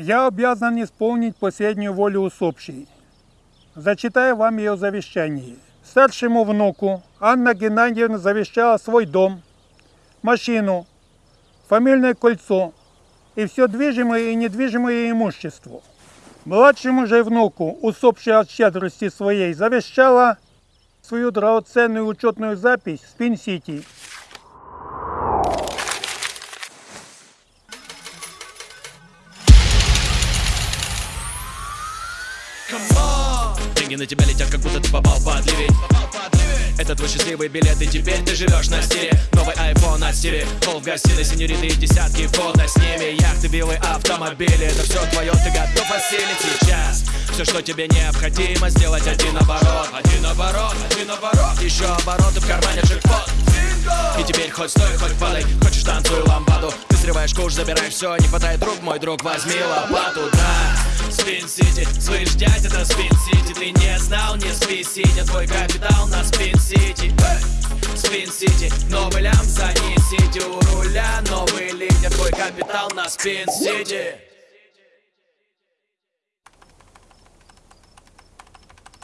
Я обязан исполнить последнюю волю усопшей. Зачитаю вам ее завещание. Старшему внуку Анна Геннадьевна завещала свой дом, машину, фамильное кольцо и все движимое и недвижимое имущество. Младшему же внуку, усопшей от щедрости своей, завещала свою драгоценную учетную запись в Пин-Сити. Деньги на тебя летят, как будто ты попал под ливень это твой счастливый билет, и теперь ты живешь на стиле. Новый iPhone от Сири Пол в гостиной, синьориты и десятки фото с ними. Яхты, виллы, автомобили Это все твое, ты готов осилить сейчас. Все, что тебе необходимо сделать Один оборот, оборот Еще обороты в кармане джекпот. И теперь хоть стой, хоть падай. Хочешь танцуй ламбаду. Ты срываешь куш, забираешь все Не хватает рук, мой друг, возьми лопату, да. Спин Сити, слышь, дядь, это Спин Сити. Ты не знал, не спи, сидя Твой капитал на Спин Сити. Спин Сити, новый лям занесите У руля новый лидер Твой капитал на Спин Сити